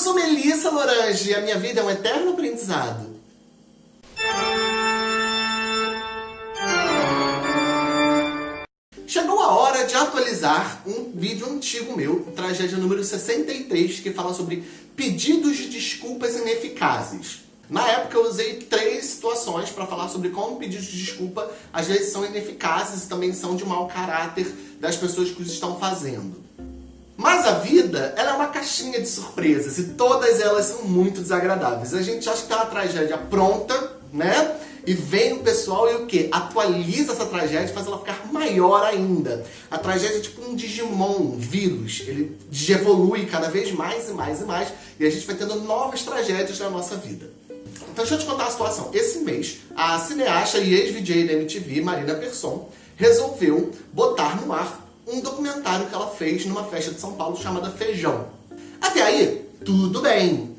sou Melissa Lorange e a minha vida é um eterno aprendizado. Chegou a hora de atualizar um vídeo antigo meu, tragédia número 63, que fala sobre pedidos de desculpas ineficazes. Na época eu usei três situações para falar sobre como pedidos de desculpa às vezes são ineficazes e também são de mau caráter das pessoas que os estão fazendo. Mas a vida, ela é uma caixinha de surpresas e todas elas são muito desagradáveis. A gente acha que tá uma tragédia pronta, né? E vem o pessoal e o que? Atualiza essa tragédia e faz ela ficar maior ainda. A tragédia é tipo um Digimon, um vírus. Ele evolui cada vez mais e mais e mais. E a gente vai tendo novas tragédias na nossa vida. Então deixa eu te contar a situação. Esse mês, a cineasta e ex-VJ da MTV, Marina Persson, resolveu botar no ar um documentário que ela fez numa festa de São Paulo chamada Feijão. Até aí, tudo bem.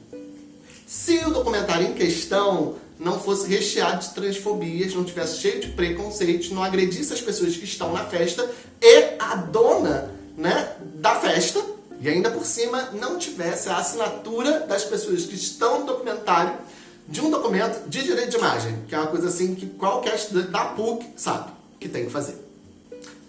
Se o documentário em questão não fosse recheado de transfobias, não tivesse cheio de preconceitos, não agredisse as pessoas que estão na festa e a dona né, da festa, e ainda por cima não tivesse a assinatura das pessoas que estão no documentário de um documento de direito de imagem, que é uma coisa assim que qualquer estudante da PUC sabe que tem que fazer.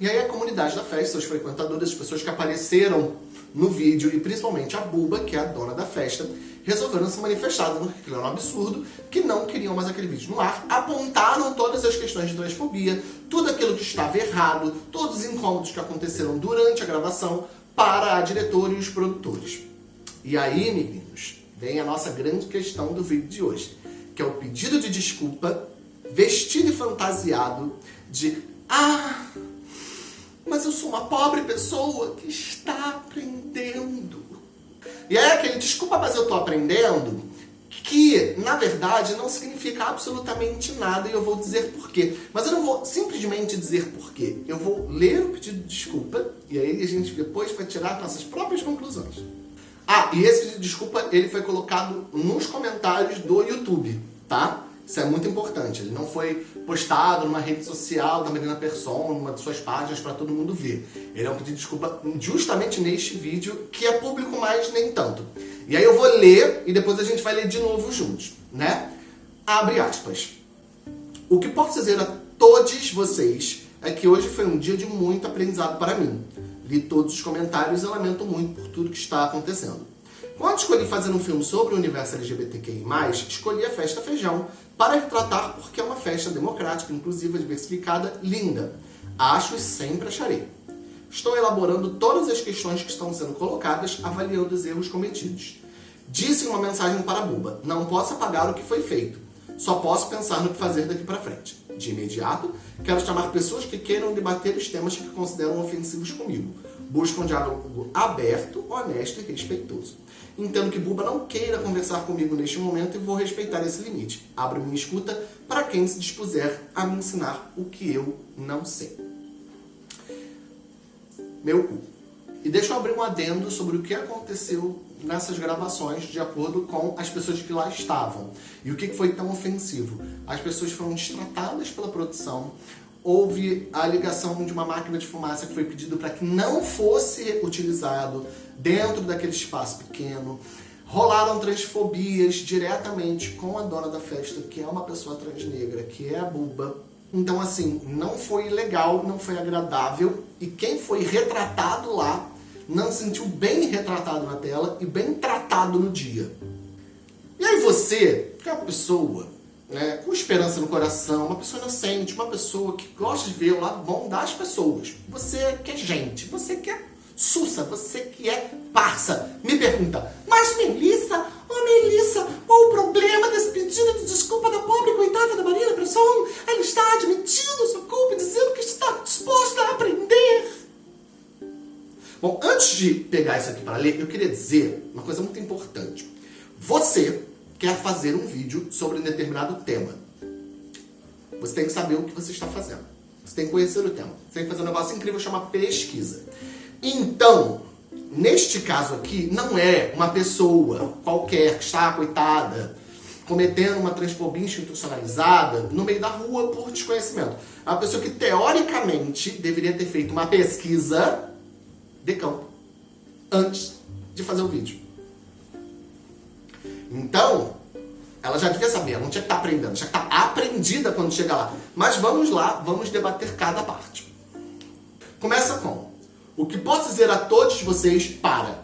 E aí a comunidade da festa, os frequentadores, as pessoas que apareceram no vídeo, e principalmente a Buba, que é a dona da festa, resolveram se manifestar, dizendo que aquilo era um absurdo, que não queriam mais aquele vídeo no ar, apontaram todas as questões de transfobia, tudo aquilo que estava errado, todos os incômodos que aconteceram durante a gravação para a diretora e os produtores. E aí, meninos, vem a nossa grande questão do vídeo de hoje, que é o pedido de desculpa, vestido e fantasiado de Ah, mas eu sou uma pobre pessoa que está aprendendo. E é aquele, desculpa, mas eu estou aprendendo, que, na verdade, não significa absolutamente nada e eu vou dizer porquê. Mas eu não vou simplesmente dizer porquê. Eu vou ler o pedido de desculpa e aí a gente depois vai tirar nossas próprias conclusões. Ah, e esse pedido de desculpa, ele foi colocado nos comentários do YouTube, tá? Isso é muito importante. Ele não foi postado numa rede social da Marina Persson, numa de suas páginas para todo mundo ver. Ele é um pedido de desculpa justamente neste vídeo, que é público, mas nem tanto. E aí eu vou ler e depois a gente vai ler de novo juntos, né? Abre aspas. O que posso dizer a todos vocês é que hoje foi um dia de muito aprendizado para mim. Li todos os comentários e lamento muito por tudo que está acontecendo. Quando escolhi fazer um filme sobre o universo LGBTQI+, escolhi a Festa Feijão para retratar porque é uma festa democrática, inclusiva, diversificada, linda. Acho e sempre acharei. Estou elaborando todas as questões que estão sendo colocadas, avaliando os erros cometidos. Disse uma mensagem para a Buba, não posso apagar o que foi feito, só posso pensar no que fazer daqui para frente. De imediato, quero chamar pessoas que queiram debater os temas que consideram ofensivos comigo. Buscam um diálogo aberto, honesto e respeitoso. Entendo que Buba não queira conversar comigo neste momento e vou respeitar esse limite. Abro minha escuta para quem se dispuser a me ensinar o que eu não sei. Meu cu. E deixa eu abrir um adendo sobre o que aconteceu nessas gravações, de acordo com as pessoas que lá estavam. E o que foi tão ofensivo? As pessoas foram destratadas pela produção, houve a ligação de uma máquina de fumaça que foi pedido para que não fosse utilizado dentro daquele espaço pequeno. Rolaram transfobias diretamente com a dona da festa, que é uma pessoa transnegra, que é a Buba. Então, assim, não foi legal, não foi agradável. E quem foi retratado lá não se sentiu bem retratado na tela e bem tratado no dia. E aí você, que é uma pessoa né, com esperança no coração, uma pessoa inocente, uma pessoa que gosta de ver o lado bom das pessoas. Você que é gente, você que é sussa, você que é parça. Me pergunta, mas Melissa, oh Melissa, qual o problema desse pedido de desculpa da pobre coitada da Marina Presson? Ela está admitindo sua culpa dizendo que está disposta a aprender. Bom, antes de pegar isso aqui para ler, eu queria dizer uma coisa muito importante. Você quer fazer um vídeo sobre um determinado tema. Você tem que saber o que você está fazendo. Você tem que conhecer o tema. Você tem que fazer um negócio incrível chamado pesquisa. Então, neste caso aqui, não é uma pessoa qualquer que está, coitada, cometendo uma transfobia institucionalizada no meio da rua por desconhecimento. É uma pessoa que, teoricamente, deveria ter feito uma pesquisa de campo antes de fazer o vídeo. Então, ela já devia saber, ela não tinha que estar tá aprendendo, tinha que estar tá aprendida quando chega lá. Mas vamos lá, vamos debater cada parte. Começa com, o que posso dizer a todos vocês para?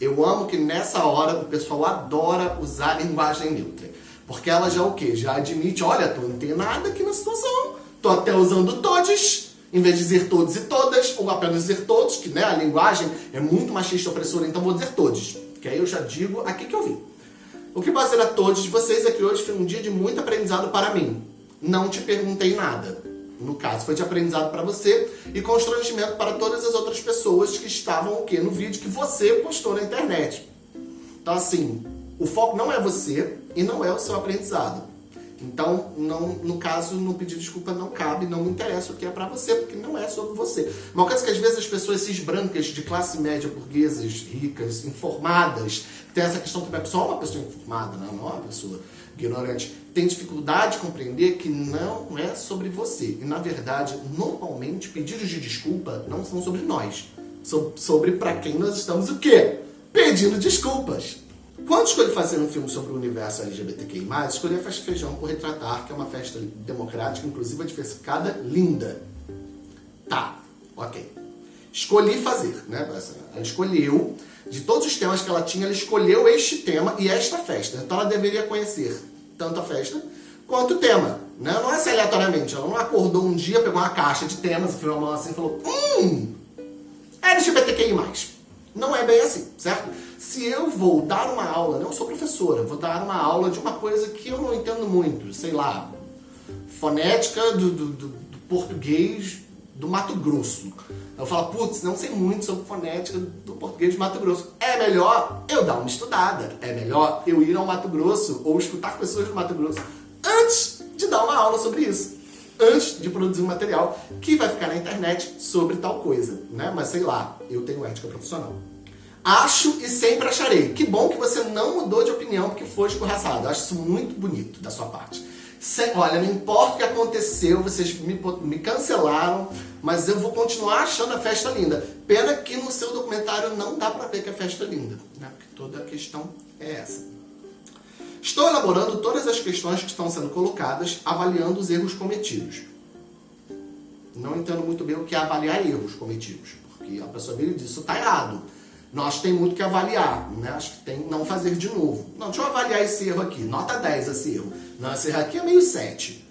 Eu amo que nessa hora o pessoal adora usar linguagem neutra. Porque ela já o quê? Já admite, olha, tô nada aqui na situação. Tô até usando todos, em vez de dizer todos e todas, ou apenas dizer todos, que né, a linguagem é muito machista opressora, então vou dizer todos. Que aí eu já digo aqui que eu vim. O que posso dizer a todos vocês é que hoje foi um dia de muito aprendizado para mim. Não te perguntei nada. No caso, foi de aprendizado para você e constrangimento para todas as outras pessoas que estavam o quê? no vídeo que você postou na internet. Então, assim, o foco não é você e não é o seu aprendizado. Então, não, no caso, no pedido de desculpa não cabe, não me interessa o que é para você, porque não é sobre você. Uma coisa que às vezes as pessoas cis brancas de classe média, burguesas, ricas, informadas, tem essa questão pessoa é uma pessoa informada, não, não é uma pessoa ignorante, tem dificuldade de compreender que não é sobre você. E na verdade, normalmente, pedidos de desculpa não são sobre nós. São sobre para quem nós estamos o quê? Pedindo desculpas. Quando escolhi fazer um filme sobre o universo LGBTQI+, escolhi a Festa Feijão por Retratar, que é uma festa democrática, inclusiva, diversificada, linda. Tá, ok. Escolhi fazer, né? Ela escolheu, de todos os temas que ela tinha, ela escolheu este tema e esta festa. Então ela deveria conhecer tanto a festa quanto o tema. Né? Não é assim aleatoriamente, ela não acordou um dia, pegou uma caixa de temas, enfiou a mão assim e falou Hum, LGBTQI+. Não é bem assim, certo? Se eu vou dar uma aula, não sou professora, vou dar uma aula de uma coisa que eu não entendo muito, sei lá, fonética do, do, do, do português do Mato Grosso. Eu falo, putz, não sei muito sobre fonética do português do Mato Grosso. É melhor eu dar uma estudada, é melhor eu ir ao Mato Grosso ou escutar pessoas do Mato Grosso antes de dar uma aula sobre isso antes de produzir um material que vai ficar na internet sobre tal coisa, né? Mas sei lá, eu tenho ética profissional. Acho e sempre acharei. Que bom que você não mudou de opinião porque foi escorraçado. Acho isso muito bonito da sua parte. olha, não importa o que aconteceu, vocês me, me cancelaram, mas eu vou continuar achando a festa linda. Pena que no seu documentário não dá pra ver que a festa é linda, né? Porque toda a questão é essa. Estou elaborando todas as questões que estão sendo colocadas, avaliando os erros cometidos. Não entendo muito bem o que é avaliar erros cometidos, porque a pessoa vira e diz, isso está errado. Nós tem muito que avaliar, né? Acho que tem não fazer de novo. Não, deixa eu avaliar esse erro aqui. Nota 10 esse erro. Não, esse erro aqui é meio 7.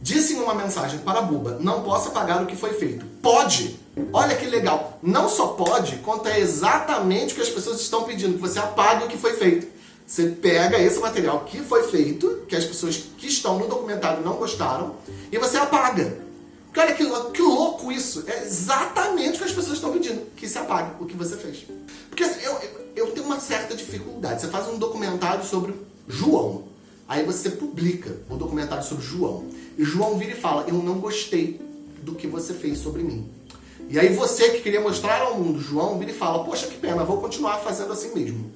Disse em uma mensagem para a Buba, não posso apagar o que foi feito. Pode! Olha que legal. Não só pode, quanto é exatamente o que as pessoas estão pedindo, que você apague o que foi feito. Você pega esse material que foi feito, que as pessoas que estão no documentário não gostaram, e você apaga. Cara, que, que louco isso! É exatamente o que as pessoas estão pedindo, que se apague o que você fez. Porque assim, eu, eu tenho uma certa dificuldade. Você faz um documentário sobre João, aí você publica o documentário sobre João, e João vira e fala, eu não gostei do que você fez sobre mim. E aí você que queria mostrar ao mundo João, vira e fala, poxa, que pena, vou continuar fazendo assim mesmo.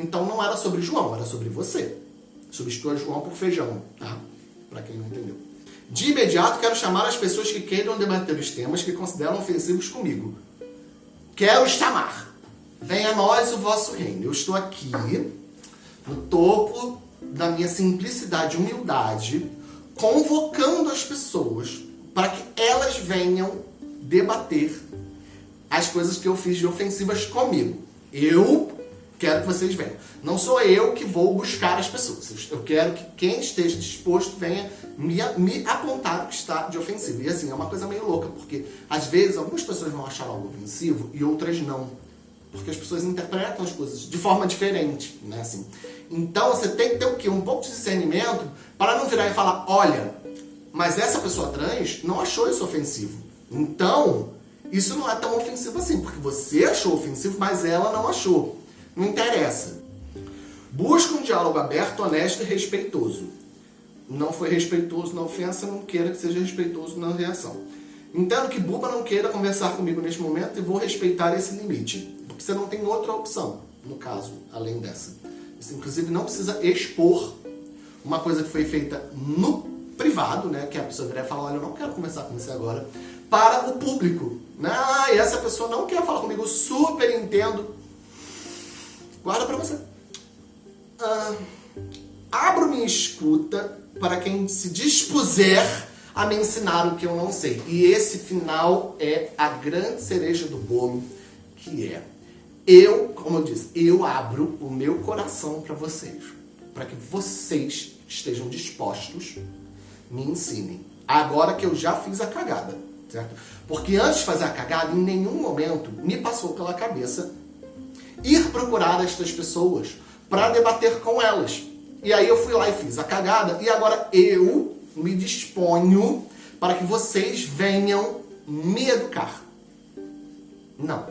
Então não era sobre João, era sobre você. Substitua João por feijão, tá? Para quem não entendeu. De imediato, quero chamar as pessoas que queiram debater os temas que consideram ofensivos comigo. Quero chamar. Venha a nós o vosso reino. Eu estou aqui, no topo da minha simplicidade e humildade, convocando as pessoas para que elas venham debater as coisas que eu fiz de ofensivas comigo. Eu quero que vocês venham. Não sou eu que vou buscar as pessoas. Eu quero que quem esteja disposto venha me, me apontar o que está de ofensivo. E assim, é uma coisa meio louca, porque às vezes algumas pessoas vão achar algo ofensivo e outras não. Porque as pessoas interpretam as coisas de forma diferente, né? Assim. Então você tem que ter o quê? Um pouco de discernimento para não virar e falar, olha, mas essa pessoa trans não achou isso ofensivo. Então, isso não é tão ofensivo assim, porque você achou ofensivo, mas ela não achou. Não interessa. Busca um diálogo aberto, honesto e respeitoso. Não foi respeitoso na ofensa, não queira que seja respeitoso na reação. Entendo que Buba não queira conversar comigo neste momento e vou respeitar esse limite. Porque você não tem outra opção, no caso, além dessa. Você, inclusive, não precisa expor uma coisa que foi feita no privado, né? Que a pessoa e falar, olha, eu não quero conversar com você agora, para o público. Né? Ah, e essa pessoa não quer falar comigo, super entendo, Guarda pra você. ah, abro minha escuta para quem se dispuser a me ensinar o que eu não sei. E esse final é a grande cereja do bolo, que é eu, como eu disse, eu abro o meu coração para vocês, para que vocês estejam dispostos, me ensinem. Agora que eu já fiz a cagada, certo? Porque antes de fazer a cagada, em nenhum momento me passou pela cabeça ir procurar estas pessoas para debater com elas. E aí eu fui lá e fiz a cagada e agora eu me disponho para que vocês venham me educar. Não.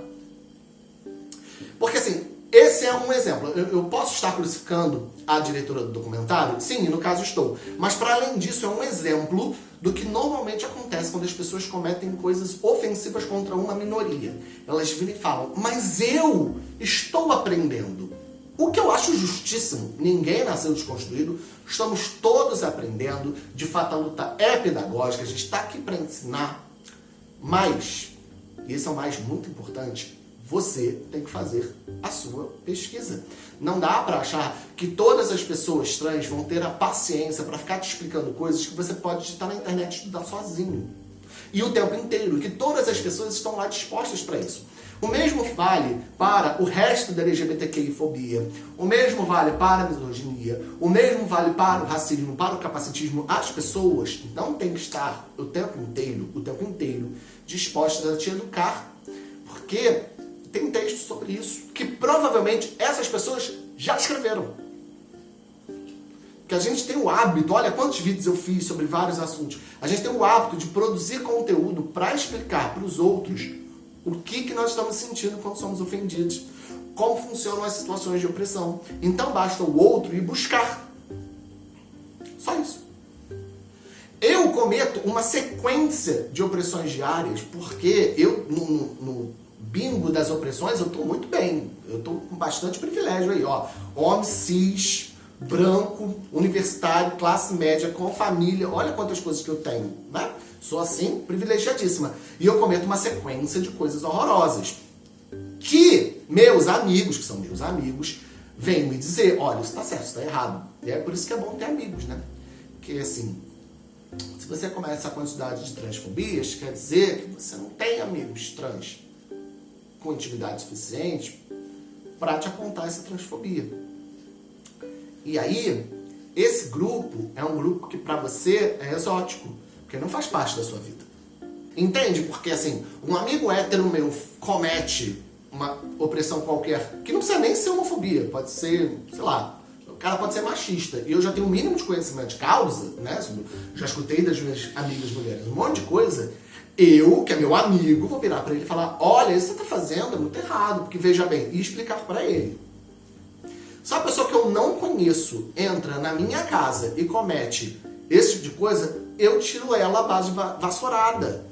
Porque assim, esse é um exemplo. Eu, eu, posso estar crucificando a diretora do documentário? Sim, no caso estou. Mas para além disso, é um exemplo do que normalmente acontece quando as pessoas cometem coisas ofensivas contra uma minoria. Elas viram e falam, mas eu estou aprendendo. O que eu acho justíssimo, ninguém nasceu desconstruído, estamos todos aprendendo, de fato a luta é pedagógica, a gente está aqui para ensinar, mas, e esse é o mais muito importante, você tem que fazer a sua pesquisa. Não dá para achar que todas as pessoas trans vão ter a paciência para ficar te explicando coisas que você pode digitar na internet e estudar sozinho. E o tempo inteiro, que todas as pessoas estão lá dispostas para isso. O mesmo vale para o resto da LGBTQI-fobia, o mesmo vale para a misoginia, o mesmo vale para o racismo, para o capacitismo. As pessoas não têm que estar o tempo inteiro, o tempo inteiro, dispostas a te educar. Porque tem texto sobre isso, que provavelmente essas pessoas já escreveram. Que a gente tem o hábito, olha quantos vídeos eu fiz sobre vários assuntos, a gente tem o hábito de produzir conteúdo para explicar para os outros o que, que nós estamos sentindo quando somos ofendidos, como funcionam as situações de opressão. Então basta o outro ir buscar. Só isso. Eu cometo uma sequência de opressões diárias porque eu, no, no bingo das opressões, eu estou muito bem. Eu estou com bastante privilégio aí, ó. Homem cis, branco, universitário, classe média, com família. Olha quantas coisas que eu tenho, né? Sou assim, privilegiadíssima. E eu cometo uma sequência de coisas horrorosas. Que meus amigos, que são meus amigos, vêm me dizer, olha, isso tá certo, isso tá errado. E é por isso que é bom ter amigos, né? Porque assim, se você começa a quantidade de transfobias, quer dizer que você não tem amigos trans com intimidade suficiente para te apontar essa transfobia. E aí, esse grupo é um grupo que para você é exótico, porque não faz parte da sua vida. Entende? Porque assim, um amigo hétero meu comete uma opressão qualquer, que não precisa nem ser homofobia, pode ser, sei lá, cara pode ser machista. E eu já tenho o um mínimo de conhecimento de causa, né? Já escutei das minhas amigas mulheres um monte de coisa eu, que é meu amigo, vou virar para ele e falar, olha, isso que você está fazendo é muito errado, porque veja bem, e explicar para ele. Se a pessoa que eu não conheço entra na minha casa e comete esse tipo de coisa, eu tiro ela à base vassourada.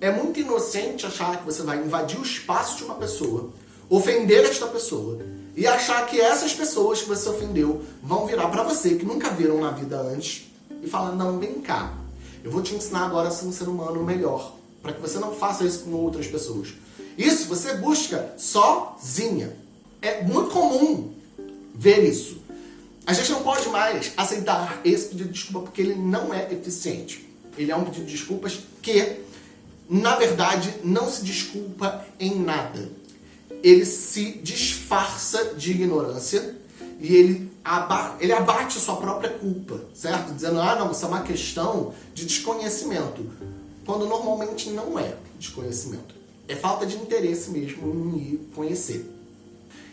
É muito inocente achar que você vai invadir o espaço de uma pessoa, ofender esta pessoa, e achar que essas pessoas que você ofendeu vão virar para você, que nunca viram na vida antes, e falar, não, vem cá, eu vou te ensinar agora a ser um ser humano melhor, para que você não faça isso com outras pessoas. Isso você busca sozinha. É muito comum ver isso. A gente não pode mais aceitar esse pedido de desculpa porque ele não é eficiente. Ele é um pedido de desculpas que, na verdade, não se desculpa em nada. Ele se disfarça de ignorância e ele, aba ele abate a sua própria culpa, certo? Dizendo, ah não, isso é uma questão de desconhecimento, quando normalmente não é desconhecimento. É falta de interesse mesmo em conhecer.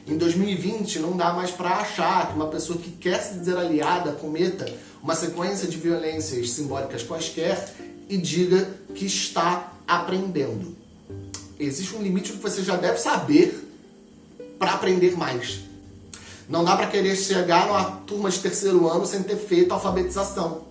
Em 2020 não dá mais para achar que uma pessoa que quer se dizer aliada cometa uma sequência de violências simbólicas quaisquer e diga que está aprendendo. Existe um limite que você já deve saber para aprender mais. Não dá para querer chegar numa turma de terceiro ano sem ter feito alfabetização.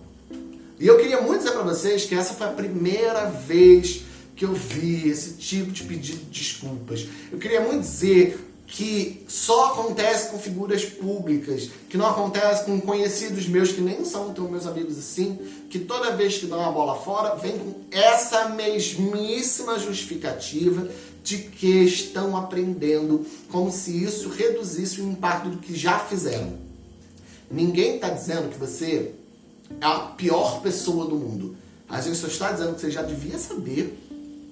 E eu queria muito dizer para vocês que essa foi a primeira vez que eu vi esse tipo de pedido de desculpas. Eu queria muito dizer que só acontece com figuras públicas, que não acontece com conhecidos meus que nem são tão meus amigos assim, que toda vez que dão uma bola fora, vem com essa mesmíssima justificativa de que estão aprendendo, como se isso reduzisse o impacto do que já fizeram. Ninguém está dizendo que você é a pior pessoa do mundo. A gente só está dizendo que você já devia saber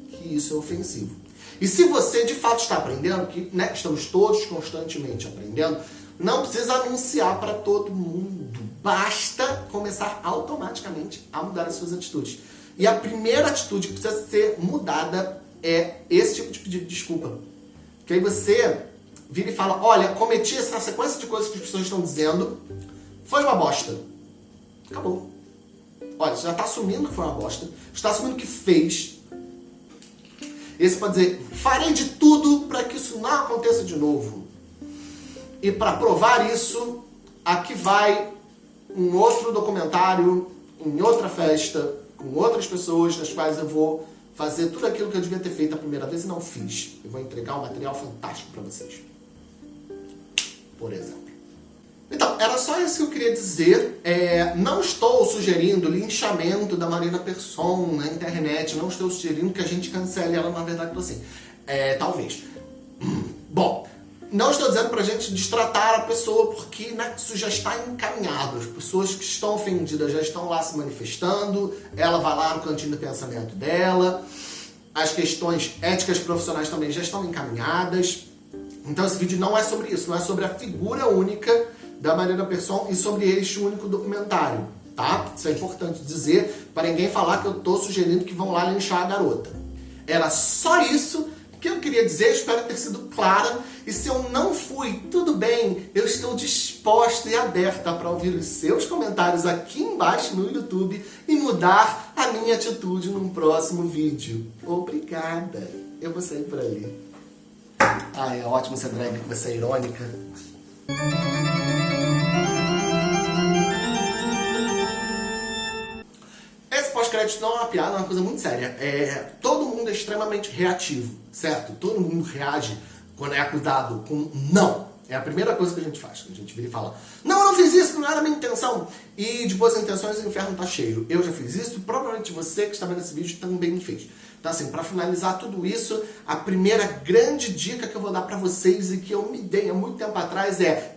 que isso é ofensivo. E se você de fato está aprendendo, que né, estamos todos constantemente aprendendo, não precisa anunciar para todo mundo. Basta começar automaticamente a mudar as suas atitudes. E a primeira atitude que precisa ser mudada é esse tipo de pedido de desculpa. Que aí você vira e fala, olha, cometi essa sequência de coisas que as pessoas estão dizendo, foi uma bosta. Acabou. Olha, você já está assumindo que foi uma bosta, está assumindo que fez. Esse pode dizer, farei de tudo para que isso não aconteça de novo. E para provar isso, aqui vai um outro documentário, em outra festa, com outras pessoas, nas quais eu vou fazer tudo aquilo que eu devia ter feito a primeira vez e não fiz. Eu vou entregar um material fantástico para vocês. Por exemplo. Então, era só isso que eu queria dizer. É, não estou sugerindo linchamento da Marina Persson na internet, não estou sugerindo que a gente cancele ela, na verdade, assim. É, talvez. Bom, não estou dizendo para a gente destratar a pessoa, porque né, isso já está encaminhado. As pessoas que estão ofendidas já estão lá se manifestando, ela vai lá no cantinho do pensamento dela, as questões éticas profissionais também já estão encaminhadas. Então esse vídeo não é sobre isso, não é sobre a figura única da Mariana Persson e sobre este único documentário, tá? Isso é importante dizer para ninguém falar que eu estou sugerindo que vão lá linchar a garota. Era só isso o que eu queria dizer, espero ter sido clara. E se eu não fui, tudo bem, eu estou disposta e aberta para ouvir os seus comentários aqui embaixo no YouTube e mudar a minha atitude num próximo vídeo. Obrigada. Eu vou sair por ali. Ai, é ótimo ser drag, você é irônica. pós-crédito não é uma piada, é uma coisa muito séria. É, todo mundo é extremamente reativo, certo? Todo mundo reage quando é acusado com não. É a primeira coisa que a gente faz. A gente vira e fala, não, eu não fiz isso, não era a minha intenção. E de boas intenções o inferno tá cheio. Eu já fiz isso provavelmente você que está vendo esse vídeo também fez. Então assim, para finalizar tudo isso, a primeira grande dica que eu vou dar para vocês e que eu me dei há muito tempo atrás é